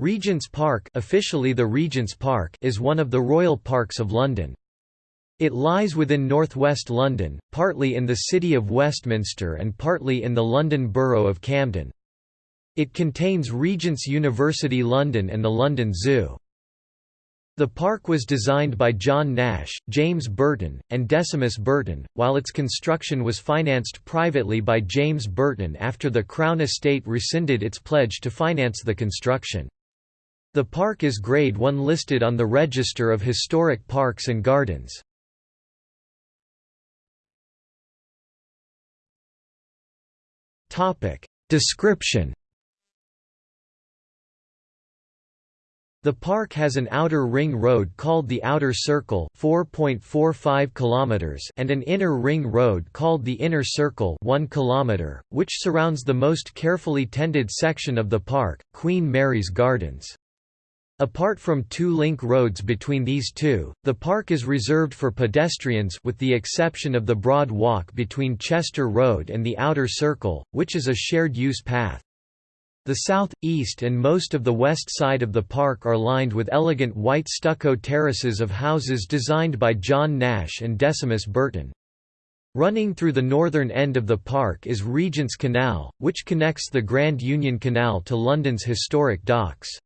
Regent's Park, officially the Regent's Park is one of the Royal Parks of London. It lies within northwest London, partly in the City of Westminster and partly in the London Borough of Camden. It contains Regent's University London and the London Zoo. The park was designed by John Nash, James Burton, and Decimus Burton, while its construction was financed privately by James Burton after the Crown Estate rescinded its pledge to finance the construction. The park is Grade 1 listed on the Register of Historic Parks and Gardens. Description The park has an outer ring road called the Outer Circle 4.45 kilometers and an inner ring road called the Inner Circle 1 kilometer, which surrounds the most carefully tended section of the park, Queen Mary's Gardens. Apart from two link roads between these two, the park is reserved for pedestrians with the exception of the broad walk between Chester Road and the Outer Circle, which is a shared-use path. The south, east and most of the west side of the park are lined with elegant white stucco terraces of houses designed by John Nash and Decimus Burton. Running through the northern end of the park is Regent's Canal, which connects the Grand Union Canal to London's historic docks.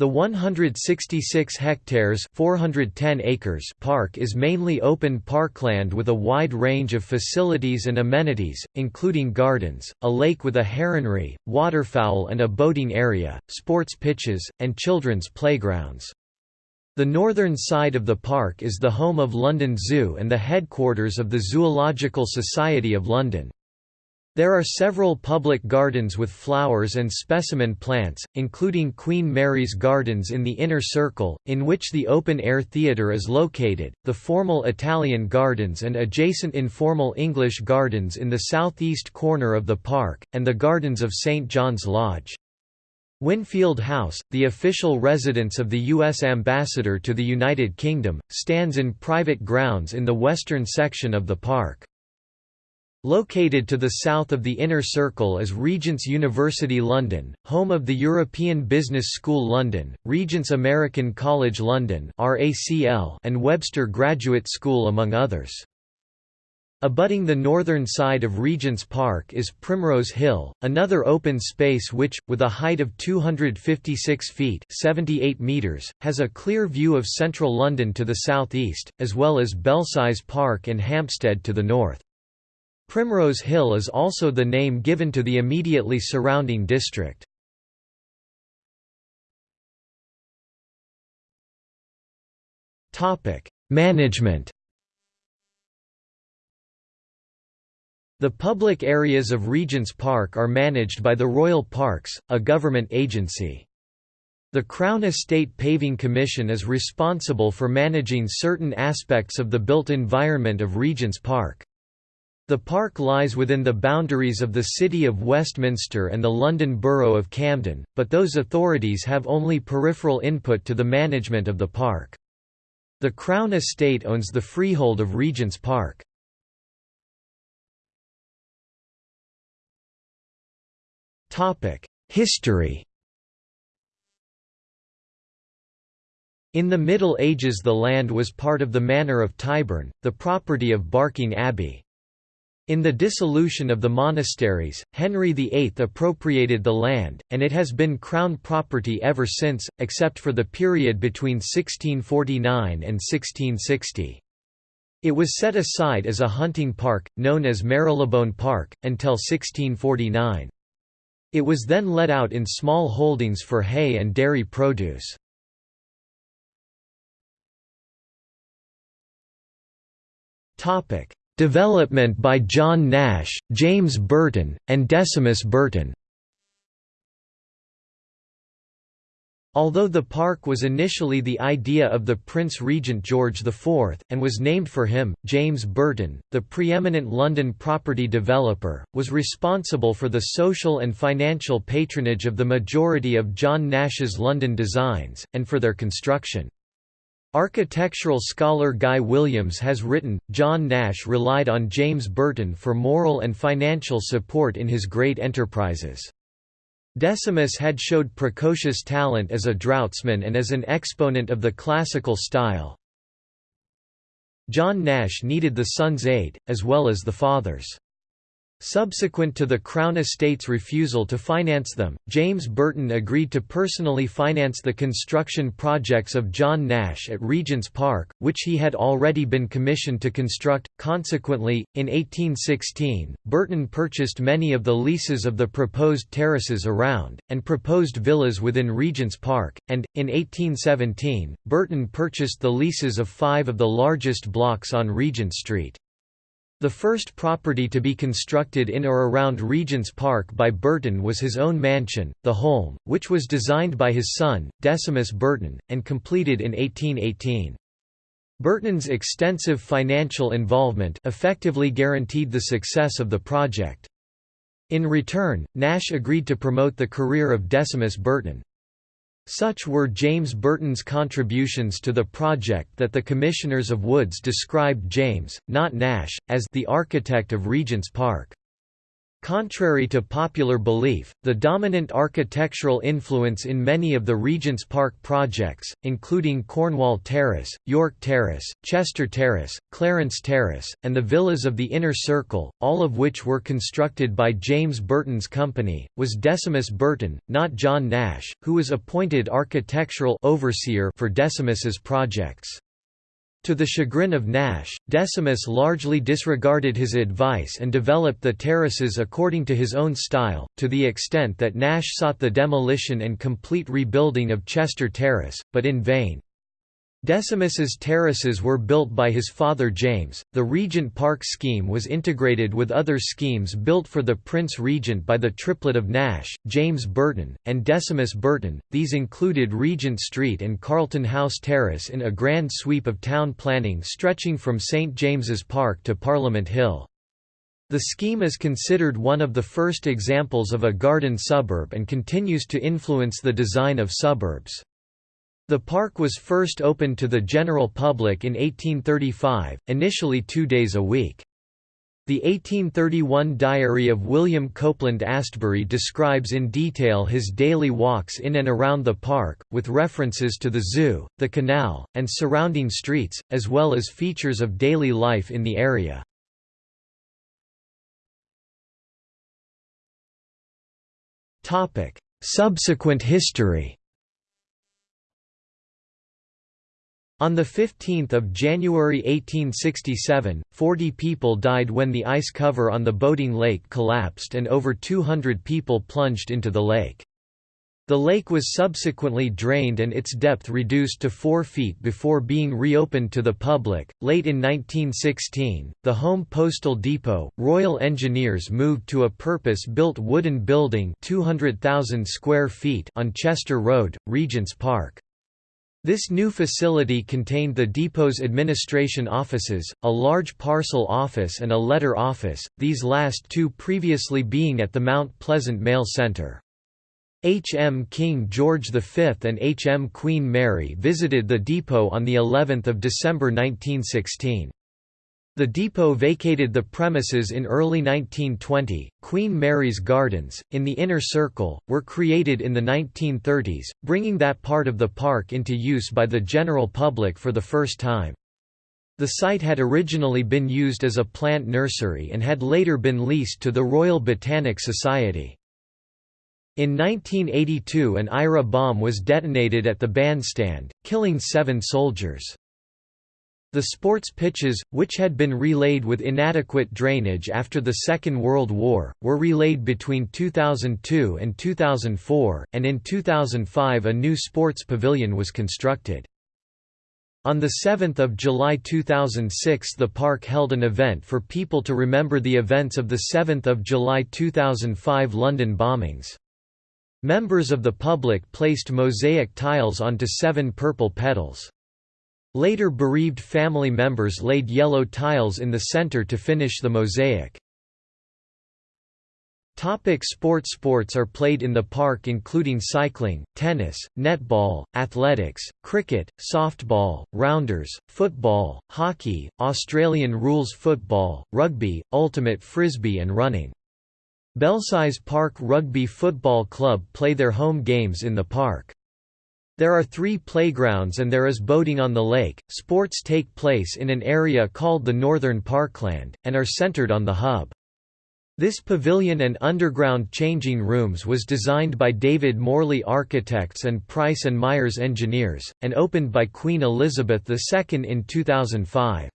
The 166 hectares 410 acres park is mainly open parkland with a wide range of facilities and amenities, including gardens, a lake with a heronry, waterfowl and a boating area, sports pitches, and children's playgrounds. The northern side of the park is the home of London Zoo and the headquarters of the Zoological Society of London. There are several public gardens with flowers and specimen plants, including Queen Mary's Gardens in the Inner Circle, in which the open-air theatre is located, the formal Italian Gardens and adjacent informal English Gardens in the southeast corner of the park, and the Gardens of St. John's Lodge. Winfield House, the official residence of the U.S. Ambassador to the United Kingdom, stands in private grounds in the western section of the park. Located to the south of the Inner Circle is Regent's University London, home of the European Business School London, Regent's American College London and Webster Graduate School among others. Abutting the northern side of Regent's Park is Primrose Hill, another open space which, with a height of 256 feet 78 meters, has a clear view of central London to the southeast, as well as Belsize Park and Hampstead to the north. Primrose Hill is also the name given to the immediately surrounding district. Management The public areas of Regent's Park are managed by the Royal Parks, a government agency. The Crown Estate Paving Commission is responsible for managing certain aspects of the built environment of Regent's Park. The park lies within the boundaries of the City of Westminster and the London Borough of Camden, but those authorities have only peripheral input to the management of the park. The Crown Estate owns the freehold of Regent's Park. History In the Middle Ages the land was part of the Manor of Tyburn, the property of Barking Abbey. In the dissolution of the monasteries, Henry VIII appropriated the land, and it has been crown property ever since, except for the period between 1649 and 1660. It was set aside as a hunting park, known as Marylebone Park, until 1649. It was then let out in small holdings for hay and dairy produce. Topic: Development by John Nash, James Burton, and Decimus Burton Although the park was initially the idea of the Prince Regent George IV, and was named for him, James Burton, the preeminent London property developer, was responsible for the social and financial patronage of the majority of John Nash's London designs, and for their construction. Architectural scholar Guy Williams has written, John Nash relied on James Burton for moral and financial support in his great enterprises. Decimus had showed precocious talent as a draughtsman and as an exponent of the classical style. John Nash needed the son's aid, as well as the father's. Subsequent to the Crown Estate's refusal to finance them, James Burton agreed to personally finance the construction projects of John Nash at Regent's Park, which he had already been commissioned to construct. Consequently, in 1816, Burton purchased many of the leases of the proposed terraces around, and proposed villas within Regent's Park, and, in 1817, Burton purchased the leases of five of the largest blocks on Regent Street. The first property to be constructed in or around Regent's Park by Burton was his own mansion, the Holme, which was designed by his son, Decimus Burton, and completed in 1818. Burton's extensive financial involvement effectively guaranteed the success of the project. In return, Nash agreed to promote the career of Decimus Burton. Such were James Burton's contributions to the project that the Commissioners of Woods described James, not Nash, as the architect of Regent's Park. Contrary to popular belief, the dominant architectural influence in many of the Regent's Park projects, including Cornwall Terrace, York Terrace, Chester Terrace, Clarence Terrace, and the villas of the Inner Circle, all of which were constructed by James Burton's company, was Decimus Burton, not John Nash, who was appointed architectural overseer for Decimus's projects. To the chagrin of Nash, Decimus largely disregarded his advice and developed the terraces according to his own style, to the extent that Nash sought the demolition and complete rebuilding of Chester Terrace, but in vain. Decimus's terraces were built by his father James. The Regent Park scheme was integrated with other schemes built for the Prince Regent by the triplet of Nash, James Burton, and Decimus Burton. These included Regent Street and Carlton House Terrace in a grand sweep of town planning stretching from St James's Park to Parliament Hill. The scheme is considered one of the first examples of a garden suburb and continues to influence the design of suburbs. The park was first opened to the general public in 1835, initially two days a week. The 1831 diary of William Copeland Astbury describes in detail his daily walks in and around the park, with references to the zoo, the canal, and surrounding streets, as well as features of daily life in the area. Subsequent history On 15 January 1867, 40 people died when the ice cover on the boating lake collapsed and over 200 people plunged into the lake. The lake was subsequently drained and its depth reduced to 4 feet before being reopened to the public. Late in 1916, the Home Postal Depot, Royal Engineers moved to a purpose-built wooden building 200,000 square feet on Chester Road, Regent's Park. This new facility contained the depot's administration offices, a large parcel office and a letter office, these last two previously being at the Mount Pleasant Mail Center. H. M. King George V and H. M. Queen Mary visited the depot on of December 1916. The depot vacated the premises in early 1920. Queen Mary's Gardens, in the inner circle, were created in the 1930s, bringing that part of the park into use by the general public for the first time. The site had originally been used as a plant nursery and had later been leased to the Royal Botanic Society. In 1982 an IRA bomb was detonated at the bandstand, killing seven soldiers. The sports pitches, which had been relayed with inadequate drainage after the Second World War, were relayed between 2002 and 2004, and in 2005 a new sports pavilion was constructed. On 7 July 2006 the park held an event for people to remember the events of the 7 July 2005 London bombings. Members of the public placed mosaic tiles onto seven purple petals. Later bereaved family members laid yellow tiles in the center to finish the mosaic. Topic sports Sports are played in the park including cycling, tennis, netball, athletics, cricket, softball, rounders, football, hockey, Australian rules football, rugby, ultimate frisbee and running. Belsize Park Rugby Football Club play their home games in the park. There are three playgrounds and there is boating on the lake. Sports take place in an area called the Northern Parkland, and are centered on the hub. This pavilion and underground changing rooms was designed by David Morley Architects and Price and Myers Engineers, and opened by Queen Elizabeth II in 2005.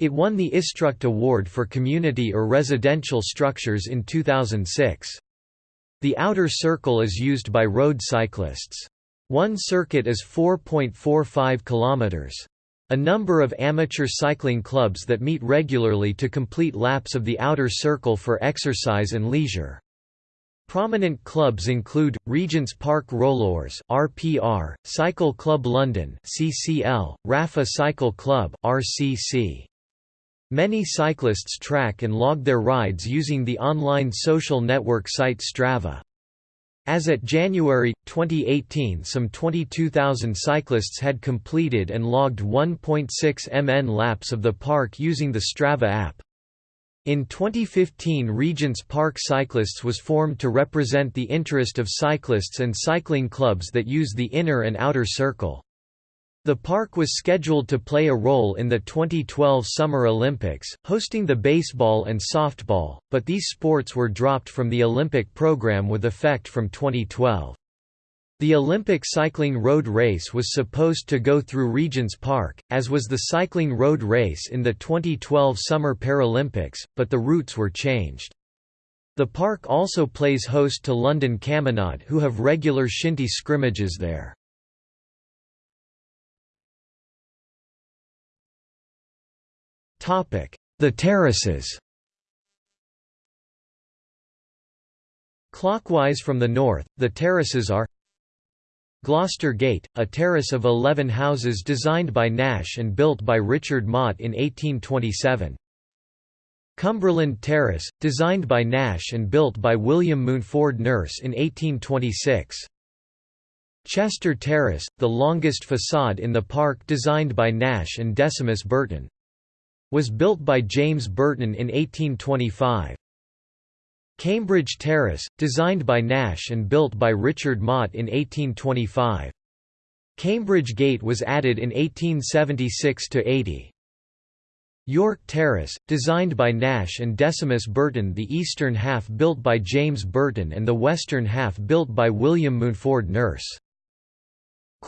It won the Istruct Award for Community or Residential Structures in 2006. The outer circle is used by road cyclists. One circuit is 4.45 kilometers. A number of amateur cycling clubs that meet regularly to complete laps of the outer circle for exercise and leisure. Prominent clubs include Regent's Park Rollers (RPR), Cycle Club London (CCL), Rapha Cycle Club (RCC). Many cyclists track and log their rides using the online social network site Strava. As at January, 2018 some 22,000 cyclists had completed and logged 1.6 mn laps of the park using the Strava app. In 2015 Regents Park Cyclists was formed to represent the interest of cyclists and cycling clubs that use the inner and outer circle. The park was scheduled to play a role in the 2012 Summer Olympics, hosting the baseball and softball, but these sports were dropped from the Olympic program with effect from 2012. The Olympic cycling road race was supposed to go through Regents Park, as was the cycling road race in the 2012 Summer Paralympics, but the routes were changed. The park also plays host to London Camanachd who have regular shinty scrimmages there. The terraces Clockwise from the north, the terraces are Gloucester Gate, a terrace of 11 houses designed by Nash and built by Richard Mott in 1827. Cumberland Terrace, designed by Nash and built by William Mountford Nurse in 1826. Chester Terrace, the longest facade in the park designed by Nash and Decimus Burton was built by James Burton in 1825. Cambridge Terrace, designed by Nash and built by Richard Mott in 1825. Cambridge Gate was added in 1876–80. York Terrace, designed by Nash and Decimus Burton the eastern half built by James Burton and the western half built by William Mountford Nurse.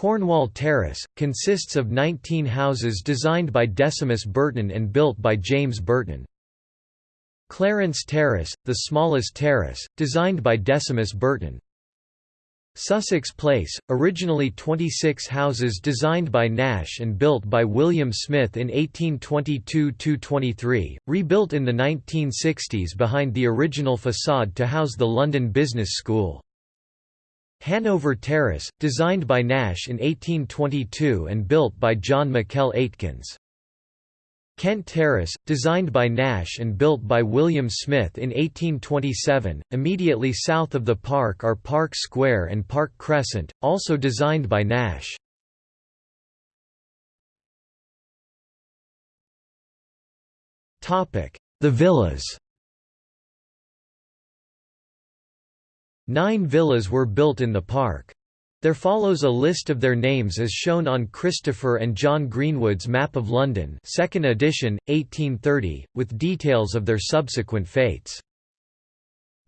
Cornwall Terrace, consists of 19 houses designed by Decimus Burton and built by James Burton. Clarence Terrace, the smallest terrace, designed by Decimus Burton. Sussex Place, originally 26 houses designed by Nash and built by William Smith in 1822–23, rebuilt in the 1960s behind the original facade to house the London Business School. Hanover Terrace, designed by Nash in 1822 and built by John McKell Aitkins. Kent Terrace, designed by Nash and built by William Smith in 1827. Immediately south of the park are Park Square and Park Crescent, also designed by Nash. The villas Nine villas were built in the park. There follows a list of their names as shown on Christopher and John Greenwood's Map of London 2nd edition, 1830, with details of their subsequent fates.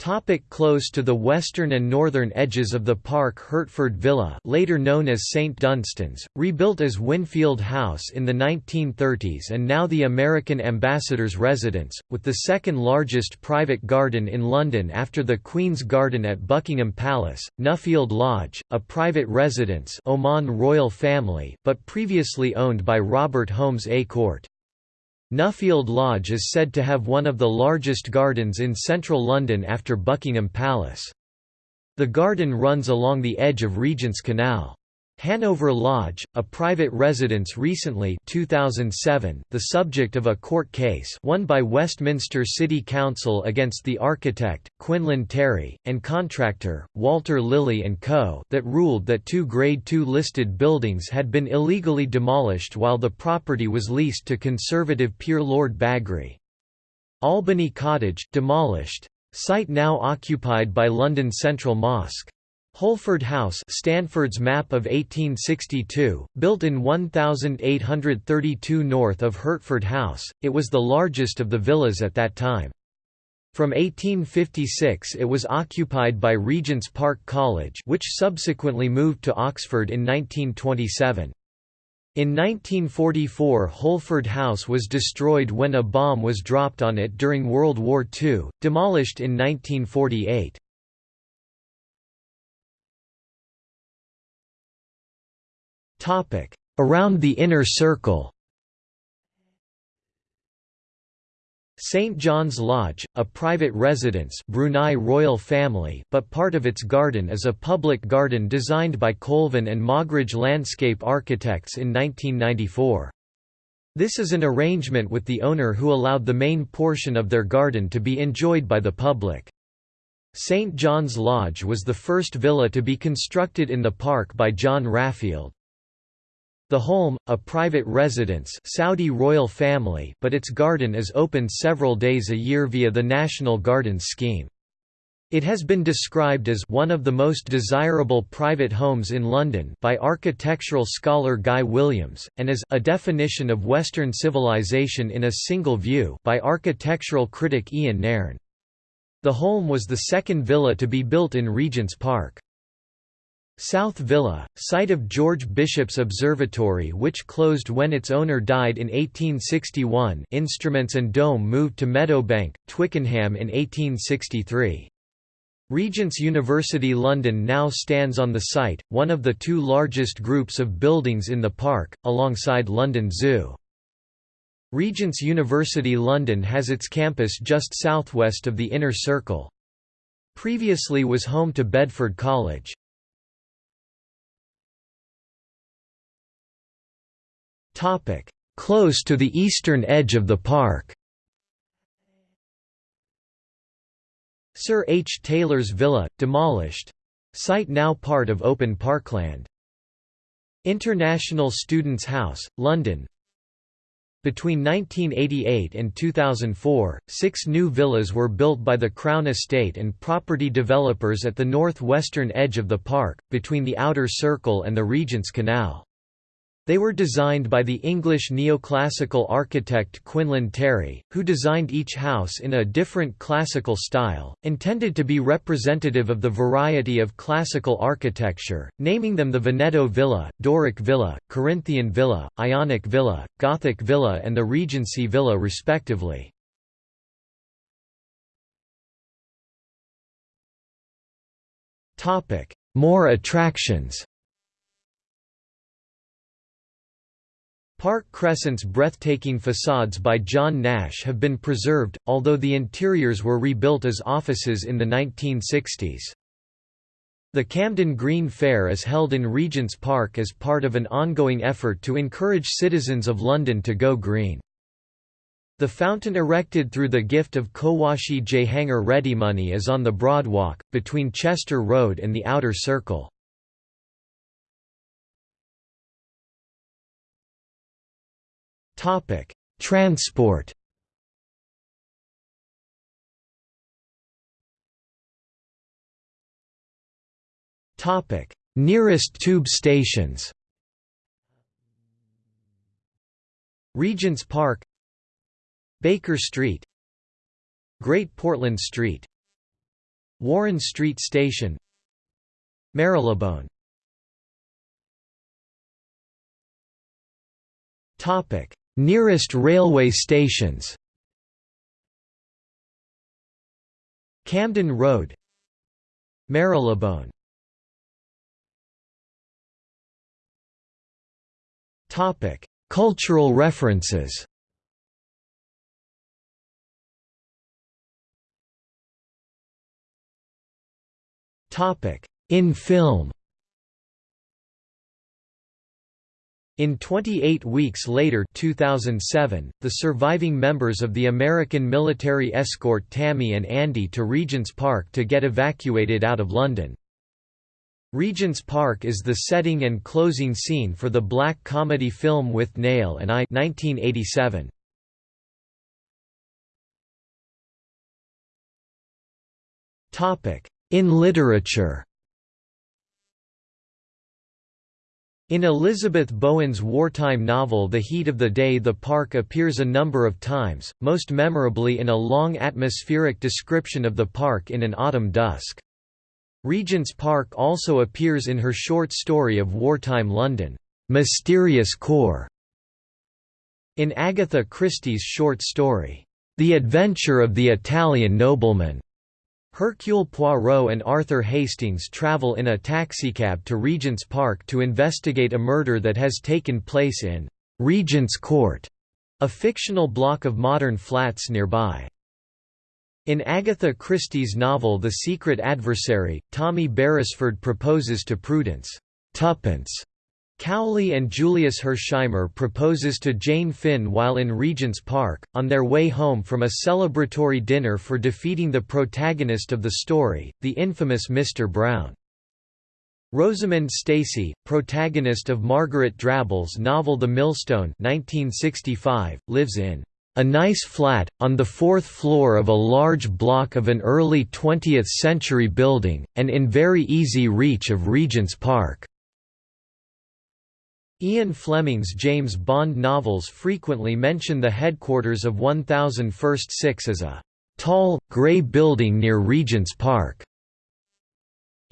Topic close to the western and northern edges of the park Hertford Villa later known as St Dunstan's, rebuilt as Winfield House in the 1930s and now the American Ambassador's residence, with the second largest private garden in London after the Queen's Garden at Buckingham Palace, Nuffield Lodge, a private residence Oman royal family but previously owned by Robert Holmes A Court. Nuffield Lodge is said to have one of the largest gardens in central London after Buckingham Palace. The garden runs along the edge of Regent's Canal. Hanover Lodge, a private residence recently 2007, the subject of a court case won by Westminster City Council against the architect, Quinlan Terry, and contractor, Walter Lilly & Co. that ruled that two Grade II listed buildings had been illegally demolished while the property was leased to conservative peer Lord Bagri. Albany Cottage, demolished, Site now occupied by London Central Mosque. Holford House Stanford's map of 1862, built in 1832 north of Hertford House, it was the largest of the villas at that time. From 1856 it was occupied by Regent's Park College which subsequently moved to Oxford in 1927. In 1944 Holford House was destroyed when a bomb was dropped on it during World War II, demolished in 1948. Around the Inner Circle St. John's Lodge, a private residence Brunei royal family but part of its garden is a public garden designed by Colvin and Mogridge Landscape Architects in 1994. This is an arrangement with the owner who allowed the main portion of their garden to be enjoyed by the public. St. John's Lodge was the first villa to be constructed in the park by John Raffield. The Holme, a private residence Saudi royal family but its garden is opened several days a year via the National Gardens scheme. It has been described as one of the most desirable private homes in London by architectural scholar Guy Williams, and as a definition of Western civilization in a single view by architectural critic Ian Nairn. The Holme was the second villa to be built in Regent's Park. South Villa, site of George Bishop's Observatory which closed when its owner died in 1861 instruments and dome moved to Meadowbank, Twickenham in 1863. Regent's University London now stands on the site, one of the two largest groups of buildings in the park, alongside London Zoo. Regent's University London has its campus just southwest of the Inner Circle. Previously was home to Bedford College. Close to the eastern edge of the park Sir H. Taylor's villa, demolished. Site now part of open parkland. International Students' House, London Between 1988 and 2004, six new villas were built by the Crown Estate and property developers at the north-western edge of the park, between the Outer Circle and the Regent's Canal. They were designed by the English neoclassical architect Quinlan Terry, who designed each house in a different classical style, intended to be representative of the variety of classical architecture, naming them the Veneto Villa, Doric Villa, Corinthian Villa, Ionic Villa, Gothic Villa and the Regency Villa respectively. More attractions Park Crescent's breathtaking facades by John Nash have been preserved, although the interiors were rebuilt as offices in the 1960s. The Camden Green Fair is held in Regent's Park as part of an ongoing effort to encourage citizens of London to go green. The fountain erected through the gift of Cowasjee Jehangir Readymoney is on the Broad Walk, between Chester Road and the Outer Circle. Topic: Transport. Topic: Nearest tube stations. Regent's Park Baker Street Great Portland Street Warren Street Station Marylebone Topic Nearest railway stations Camden Road Marylebone Cultural references. Topic: In film. In 28 weeks later 2007, the surviving members of the American military escort Tammy and Andy to Regent's Park to get evacuated out of London. Regent's Park is the setting and closing scene for the black comedy film Withnail and I 1987. In literature In Elizabeth Bowen's wartime novel The Heat of the Day the park appears a number of times, most memorably in a long atmospheric description of the park in an autumn dusk. Regent's Park also appears in her short story of wartime London, "'Mysterious Core' in Agatha Christie's short story, "'The Adventure of the Italian Nobleman' Hercule Poirot and Arthur Hastings travel in a taxicab to Regent's Park to investigate a murder that has taken place in Regent's Court, a fictional block of modern flats nearby. In Agatha Christie's novel The Secret Adversary, Tommy Beresford proposes to Prudence Tuppence Cowley and Julius Hersheimmer proposes to Jane Finn while in Regent's Park, on their way home from a celebratory dinner for defeating the protagonist of the story, the infamous Mr. Brown. Rosamund Stacey, protagonist of Margaret Drabble's novel The Millstone 1965, lives in a nice flat, on the fourth floor of a large block of an early 20th-century building, and in very easy reach of Regent's Park. Ian Fleming's James Bond novels frequently mention the headquarters of 1000 First Six as a tall, grey building near Regent's Park.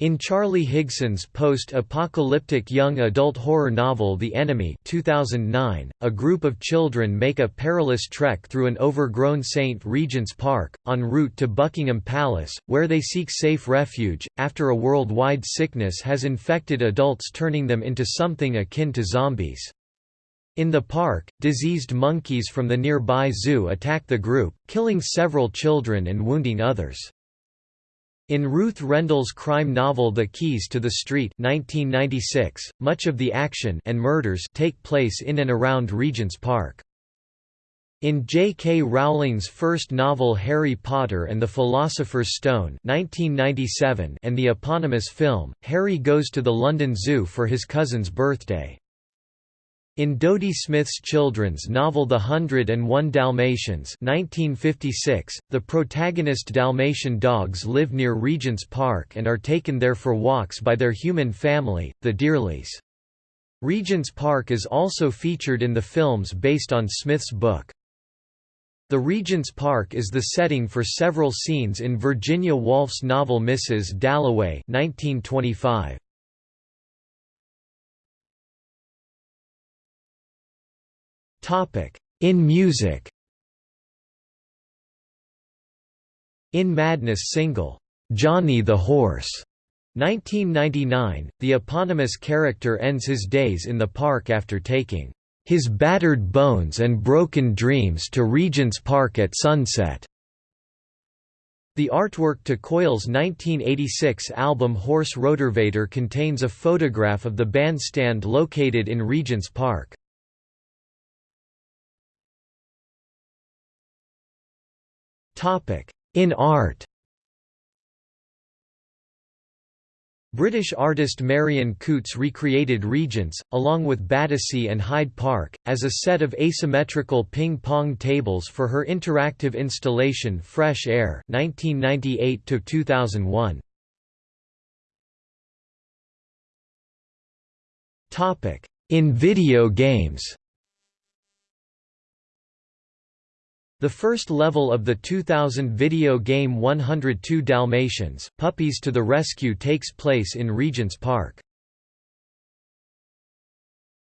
In Charlie Higson's post-apocalyptic young adult horror novel The Enemy 2009, a group of children make a perilous trek through an overgrown St. Regent's Park, en route to Buckingham Palace, where they seek safe refuge, after a worldwide sickness has infected adults turning them into something akin to zombies. In the park, diseased monkeys from the nearby zoo attack the group, killing several children and wounding others. In Ruth Rendell's crime novel The Keys to the Street 1996, much of the action and murders take place in and around Regent's Park. In J. K. Rowling's first novel Harry Potter and the Philosopher's Stone 1997 and the eponymous film, Harry goes to the London Zoo for his cousin's birthday. In Dodie Smith's children's novel The Hundred and One Dalmatians 1956, the protagonist Dalmatian dogs live near Regent's Park and are taken there for walks by their human family, the Dearlys. Regent's Park is also featured in the films based on Smith's book. The Regent's Park is the setting for several scenes in Virginia Woolf's novel Mrs. Dalloway 1925. In music In Madness single, "'Johnny the Horse' 1999, the eponymous character ends his days in the park after taking his battered bones and broken dreams to Regent's Park at sunset. The artwork to Coil's 1986 album Horse Rotorvator contains a photograph of the bandstand located in Regent's Park. In art. British artist Marion Coutts recreated Regents, along with Battersea and Hyde Park, as a set of asymmetrical ping-pong tables for her interactive installation Fresh Air 1998 2001. In video games The first level of the 2000 video game 102 Dalmatians Puppies to the Rescue takes place in Regent's Park.